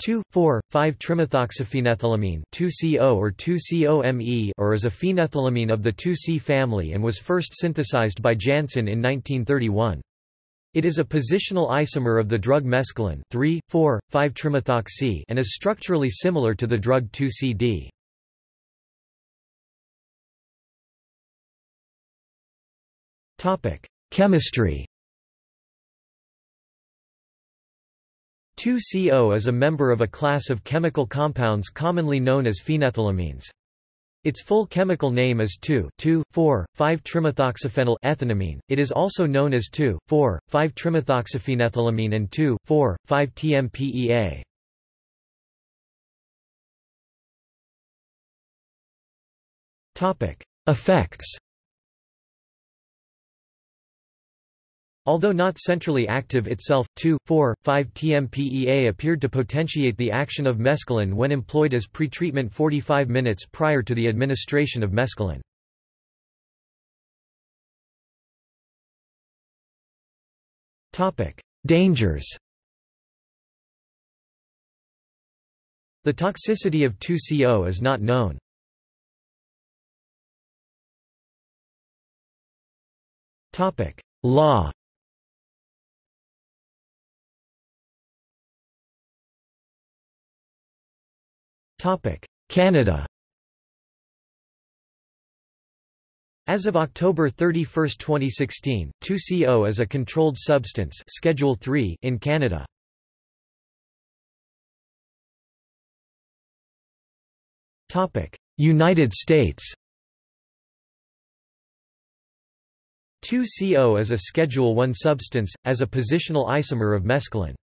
2,4,5-trimethoxyphenethylamine 2CO or 2COMe or is a phenethylamine of the 2C family and was first synthesized by Janssen in 1931. It is a positional isomer of the drug mescaline 3,4,5-trimethoxy and is structurally similar to the drug 2CD. Chemistry 2CO is a member of a class of chemical compounds commonly known as phenethylamines. Its full chemical name is 2,2,4,5-trimethoxyphenyl ethanamine. It is also known as 2,4,5-trimethoxyphenethylamine and 2,4,5-TMPEA. Topic: Effects Although not centrally active itself, 2,4,5-TMPEA appeared to potentiate the action of mescaline when employed as pretreatment 45 minutes prior to the administration of mescaline. Dangers The toxicity of 2CO is not known. Law Canada As of October 31, 2016, 2CO is a controlled substance Schedule 3 in Canada. United States 2CO is a Schedule 1 substance, as a positional isomer of mescaline.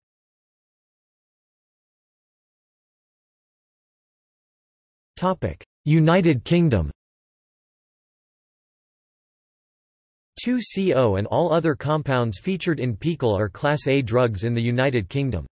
United Kingdom 2CO and all other compounds featured in PiHKAL are Class A drugs in the United Kingdom.